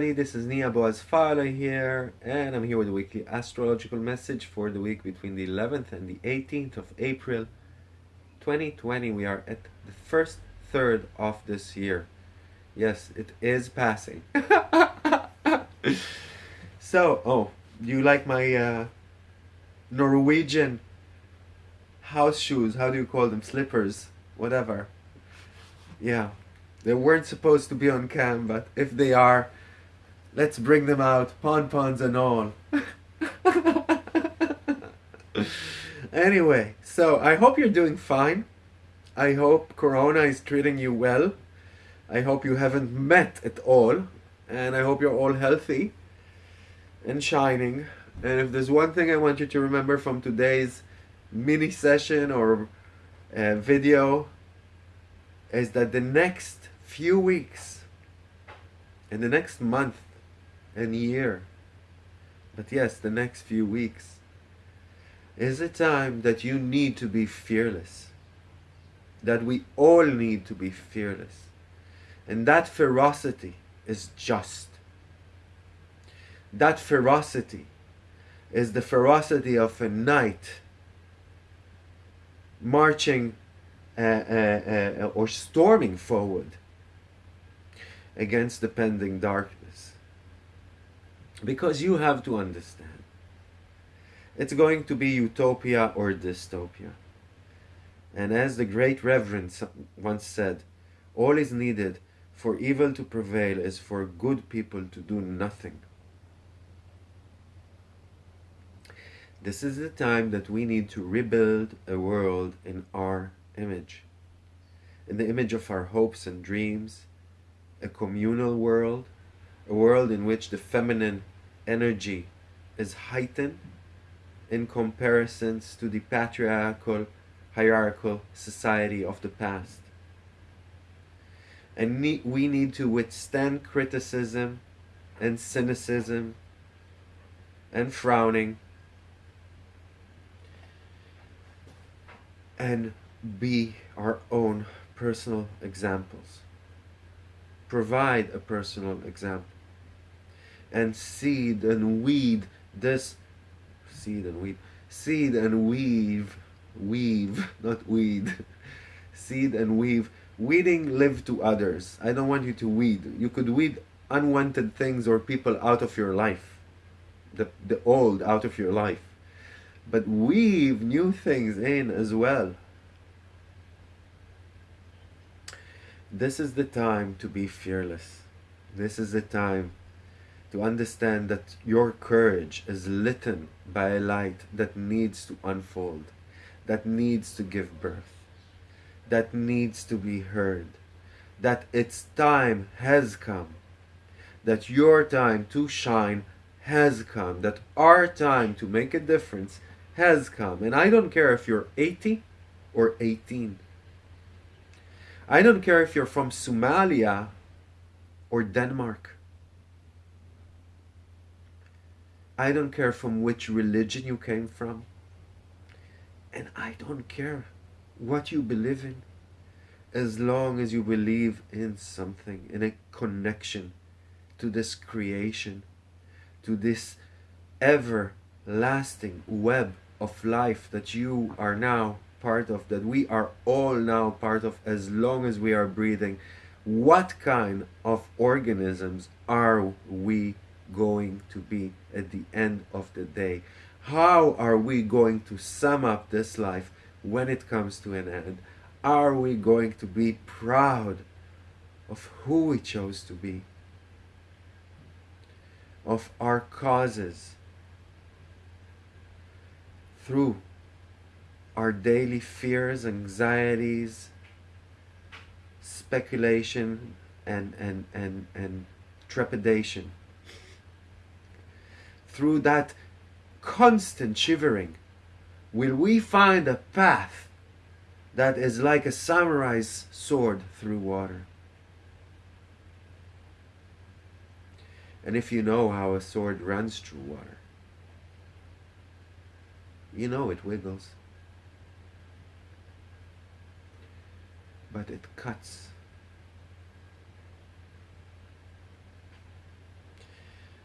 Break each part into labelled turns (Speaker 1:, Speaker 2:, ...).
Speaker 1: everybody, this is Nia Boaz Fala here, and I'm here with a weekly astrological message for the week between the 11th and the 18th of April 2020. We are at the first third of this year. Yes, it is passing. so, oh, do you like my uh, Norwegian house shoes? How do you call them? Slippers? Whatever. Yeah. They weren't supposed to be on cam, but if they are, let's bring them out, pon-pons and all. anyway, so I hope you're doing fine. I hope Corona is treating you well. I hope you haven't met at all. And I hope you're all healthy and shining. And if there's one thing I want you to remember from today's mini session or uh, video, is that the next few weeks and the next month and year. But yes the next few weeks is a time that you need to be fearless. That we all need to be fearless. And that ferocity is just. That ferocity is the ferocity of a knight marching uh, uh, uh, or storming forward against the pending darkness. Because you have to understand, it's going to be utopia or dystopia. And as the great Reverend once said, all is needed for evil to prevail is for good people to do nothing. This is the time that we need to rebuild a world in our image, in the image of our hopes and dreams, a communal world, a world in which the feminine energy is heightened in comparisons to the patriarchal, hierarchical society of the past. And we need to withstand criticism and cynicism and frowning and be our own personal examples. Provide a personal example. And seed and weed this, seed and weed, seed and weave, weave, not weed, seed and weave. Weeding live to others. I don't want you to weed. You could weed unwanted things or people out of your life. The, the old out of your life. But weave new things in as well. This is the time to be fearless. This is the time to understand that your courage is lit by a light that needs to unfold, that needs to give birth, that needs to be heard, that its time has come, that your time to shine has come, that our time to make a difference has come. And I don't care if you're 80 or 18. I don't care if you're from Somalia or Denmark. I don't care from which religion you came from. And I don't care what you believe in as long as you believe in something, in a connection to this creation, to this everlasting web of life that you are now part of, that we are all now part of as long as we are breathing, what kind of organisms are we going to be at the end of the day? How are we going to sum up this life when it comes to an end? Are we going to be proud of who we chose to be? Of our causes through our daily fears, anxieties, speculation, and, and, and, and trepidation. Through that constant shivering, will we find a path that is like a samurai's sword through water? And if you know how a sword runs through water, you know it wiggles. but it cuts.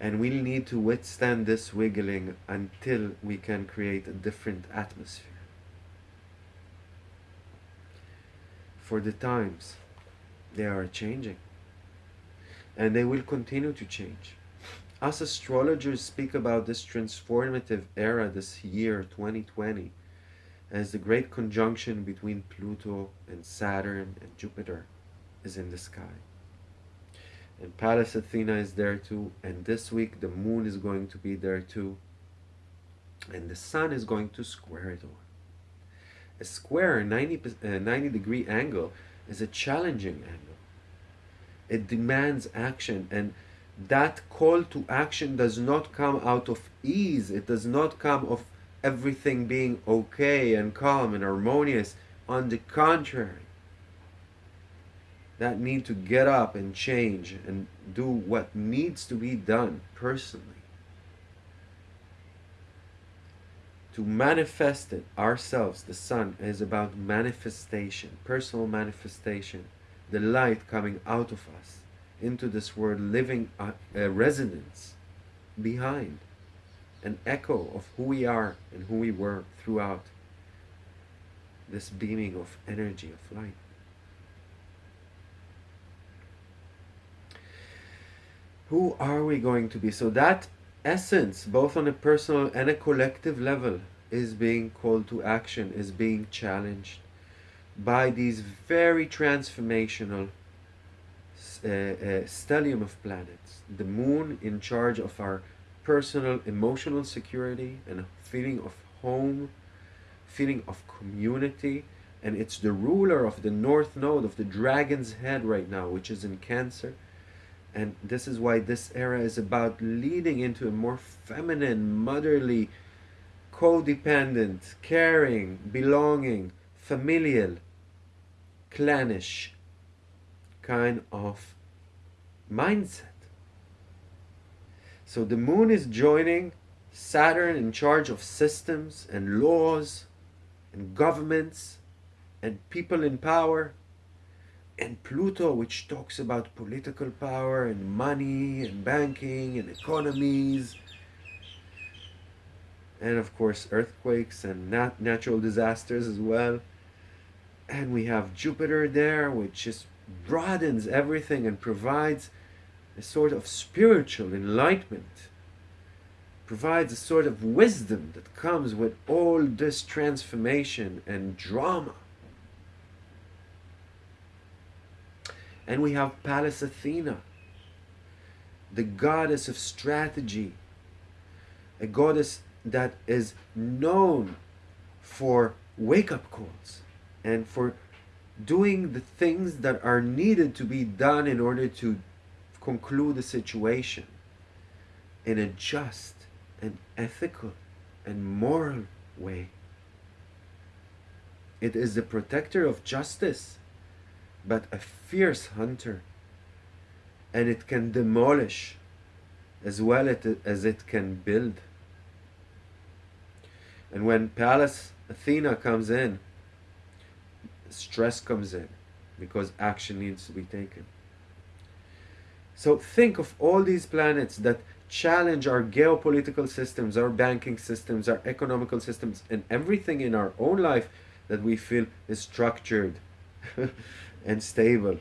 Speaker 1: And we'll need to withstand this wiggling until we can create a different atmosphere. For the times, they are changing. And they will continue to change. Us astrologers speak about this transformative era, this year 2020, as the great conjunction between Pluto and Saturn and Jupiter is in the sky. And Pallas Athena is there too, and this week the moon is going to be there too, and the sun is going to square it all. A square 90, uh, 90 degree angle is a challenging angle. It demands action, and that call to action does not come out of ease. It does not come of everything being okay and calm and harmonious. On the contrary, that need to get up and change and do what needs to be done personally. To manifest it ourselves the sun is about manifestation personal manifestation the light coming out of us into this world living a, a resonance behind an echo of who we are and who we were throughout this beaming of energy of light who are we going to be? So that essence, both on a personal and a collective level, is being called to action, is being challenged by these very transformational uh, uh, stellium of planets. The moon in charge of our personal emotional security and feeling of home, feeling of community, and it's the ruler of the north node of the dragon's head right now, which is in Cancer and this is why this era is about leading into a more feminine, motherly, codependent, caring, belonging, familial, clannish kind of mindset. So the moon is joining Saturn in charge of systems and laws and governments and people in power and Pluto, which talks about political power and money and banking and economies, and of course earthquakes and nat natural disasters as well. And we have Jupiter there, which just broadens everything and provides a sort of spiritual enlightenment, provides a sort of wisdom that comes with all this transformation and drama. And we have Pallas Athena, the goddess of strategy, a goddess that is known for wake up calls and for doing the things that are needed to be done in order to conclude the situation in a just and ethical and moral way. It is the protector of justice but a fierce hunter. And it can demolish as well as it can build. And when Pallas Athena comes in, stress comes in because action needs to be taken. So think of all these planets that challenge our geopolitical systems, our banking systems, our economical systems, and everything in our own life that we feel is structured and stable.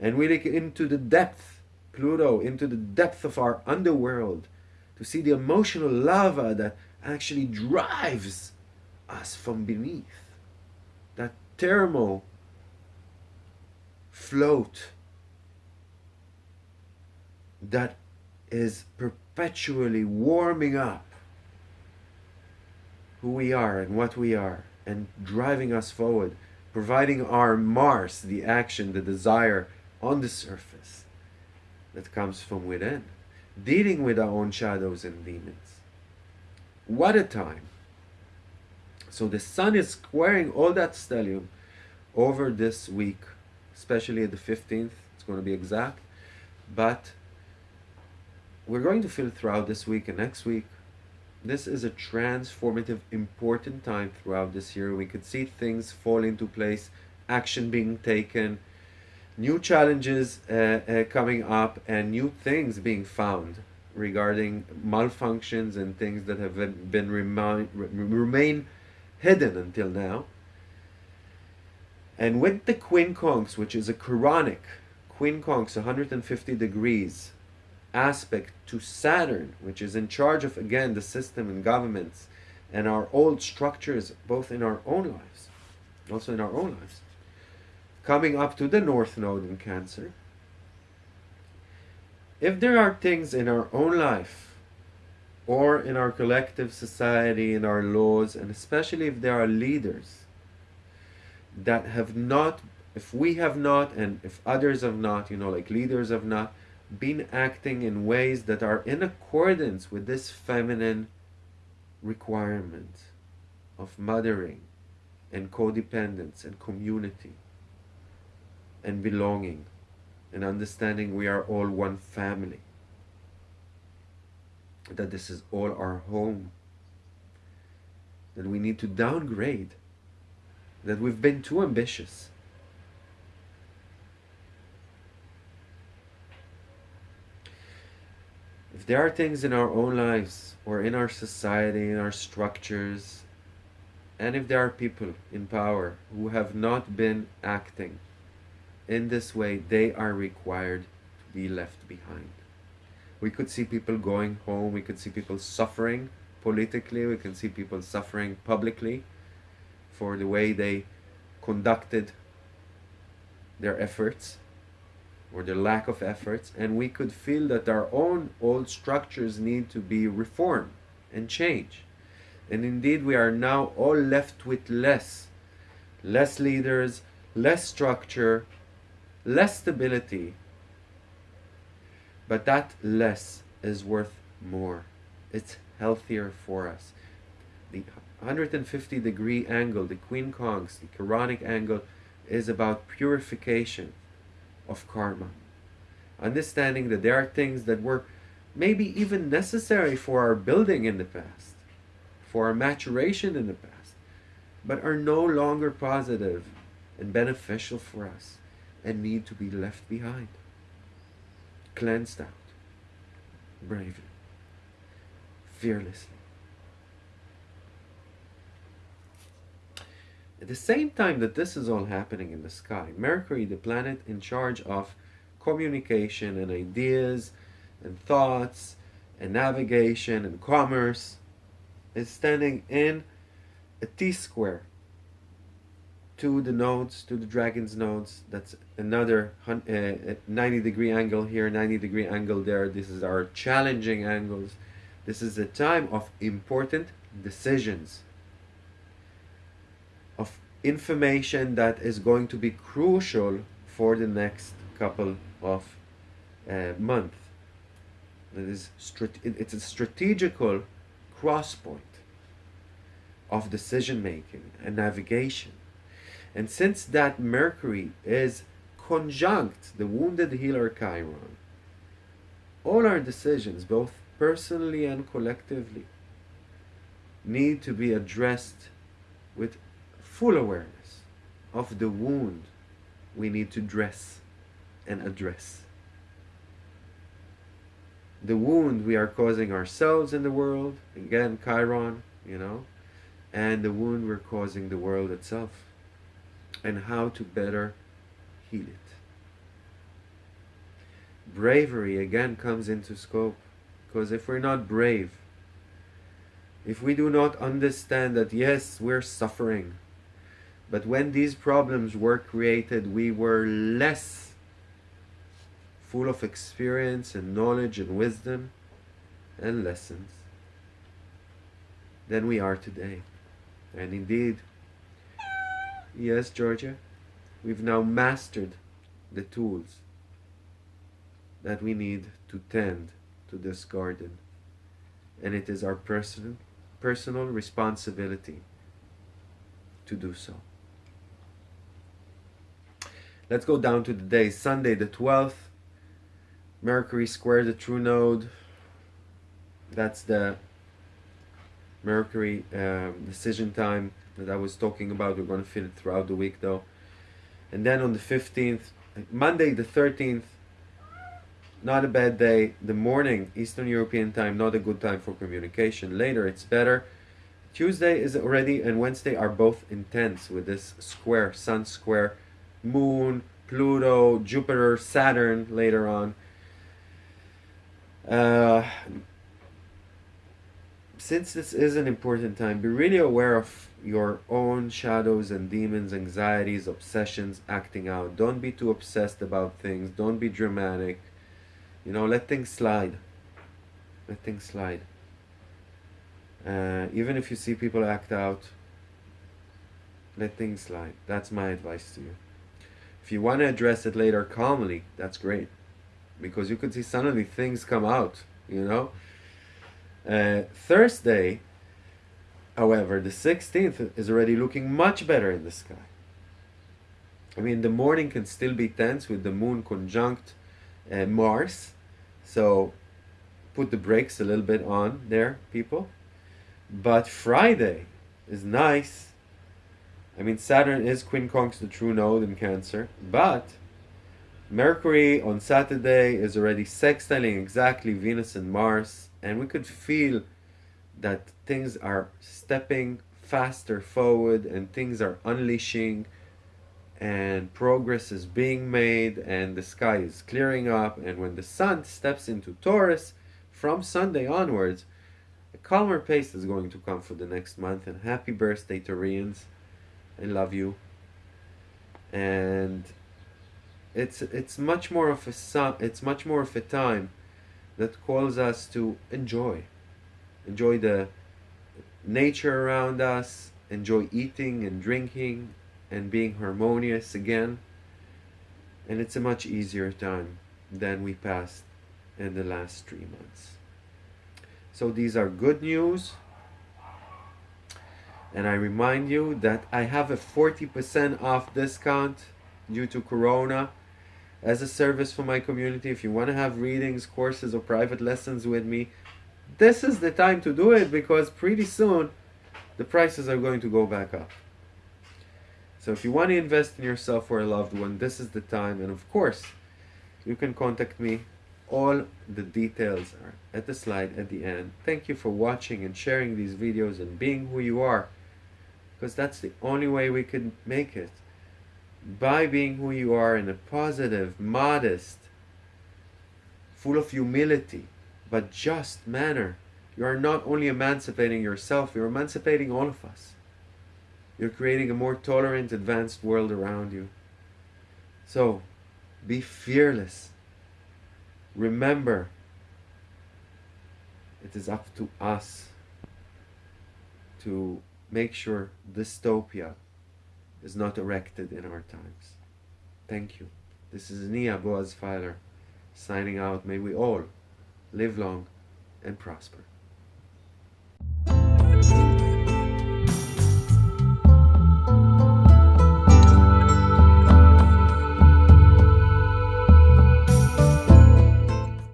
Speaker 1: And we look into the depth, Pluto, into the depth of our underworld to see the emotional lava that actually drives us from beneath. That thermal float that is perpetually warming up who we are and what we are and driving us forward providing our Mars the action, the desire on the surface that comes from within, dealing with our own shadows and demons. What a time! So the sun is squaring all that stellium over this week, especially the 15th, it's going to be exact, but we're going to feel throughout this week and next week this is a transformative, important time throughout this year. We could see things fall into place, action being taken, new challenges uh, uh, coming up, and new things being found regarding malfunctions and things that have been remind, remain hidden until now. And with the quincunx, which is a Quranic quincunx 150 degrees aspect to Saturn, which is in charge of again the system and governments and our old structures, both in our own lives, also in our own lives, coming up to the North Node in Cancer. If there are things in our own life or in our collective society, in our laws, and especially if there are leaders that have not, if we have not, and if others have not, you know, like leaders have not, been acting in ways that are in accordance with this feminine requirement of mothering and codependence and community and belonging and understanding we are all one family. That this is all our home. That we need to downgrade. That we've been too ambitious if there are things in our own lives or in our society, in our structures, and if there are people in power who have not been acting in this way, they are required to be left behind. We could see people going home, we could see people suffering politically, we can see people suffering publicly for the way they conducted their efforts or the lack of efforts and we could feel that our own old structures need to be reformed and changed. And indeed we are now all left with less less leaders less structure less stability. But that less is worth more. It's healthier for us. The 150 degree angle the quincunx the Quranic angle is about purification of karma. Understanding that there are things that were maybe even necessary for our building in the past, for our maturation in the past, but are no longer positive and beneficial for us and need to be left behind. Cleansed out, bravely, fearlessly. At the same time that this is all happening in the sky, Mercury, the planet in charge of communication and ideas and thoughts and navigation and commerce, is standing in a T-square to the nodes, to the dragon's nodes. That's another uh, 90 degree angle here, 90 degree angle there. This is our challenging angles. This is a time of important decisions information that is going to be crucial for the next couple of uh, months. That is, it's a strategical cross point of decision making and navigation. And since that Mercury is conjunct the wounded healer Chiron, all our decisions, both personally and collectively, need to be addressed with full awareness of the wound we need to dress and address. The wound we are causing ourselves in the world, again, Chiron, you know, and the wound we're causing the world itself, and how to better heal it. Bravery again comes into scope, because if we're not brave, if we do not understand that yes, we're suffering, but when these problems were created, we were less full of experience and knowledge and wisdom and lessons than we are today. And indeed, yes, Georgia, we've now mastered the tools that we need to tend to this garden. And it is our personal, personal responsibility to do so. Let's go down to the day. Sunday the 12th. Mercury square the true node. That's the Mercury um, decision time that I was talking about. We're going to feel it throughout the week though. And then on the 15th, Monday the 13th, not a bad day. The morning, Eastern European time, not a good time for communication. Later, it's better. Tuesday is already and Wednesday are both intense with this square, sun square, moon, Pluto, Jupiter, Saturn later on. Uh, since this is an important time, be really aware of your own shadows and demons, anxieties, obsessions acting out. Don't be too obsessed about things. Don't be dramatic. You know, let things slide. Let things slide. Uh, even if you see people act out, let things slide. That's my advice to you. If you want to address it later calmly, that's great. Because you could see suddenly things come out, you know? Uh, Thursday, however, the 16th is already looking much better in the sky. I mean, the morning can still be tense with the moon conjunct uh, Mars. So put the brakes a little bit on there, people. But Friday is nice. I mean, Saturn is quincunx the true node in Cancer, but Mercury on Saturday is already sextiling exactly Venus and Mars, and we could feel that things are stepping faster forward and things are unleashing and progress is being made and the sky is clearing up and when the sun steps into Taurus from Sunday onwards a calmer pace is going to come for the next month and happy birthday Taurians I love you. And it's it's much more of a it's much more of a time that calls us to enjoy. Enjoy the nature around us enjoy eating and drinking and being harmonious again. And it's a much easier time than we passed in the last three months. So these are good news. And I remind you that I have a 40% off discount due to Corona as a service for my community. If you want to have readings, courses, or private lessons with me, this is the time to do it because pretty soon the prices are going to go back up. So if you want to invest in yourself or a loved one, this is the time. And of course, you can contact me all the details are at the slide at the end. Thank you for watching and sharing these videos and being who you are. Because that's the only way we can make it. By being who you are in a positive, modest, full of humility, but just manner. You are not only emancipating yourself, you're emancipating all of us. You're creating a more tolerant, advanced world around you. So, be fearless Remember, it is up to us to make sure dystopia is not erected in our times. Thank you. This is Nia Boaz Filer signing out. May we all live long and prosper.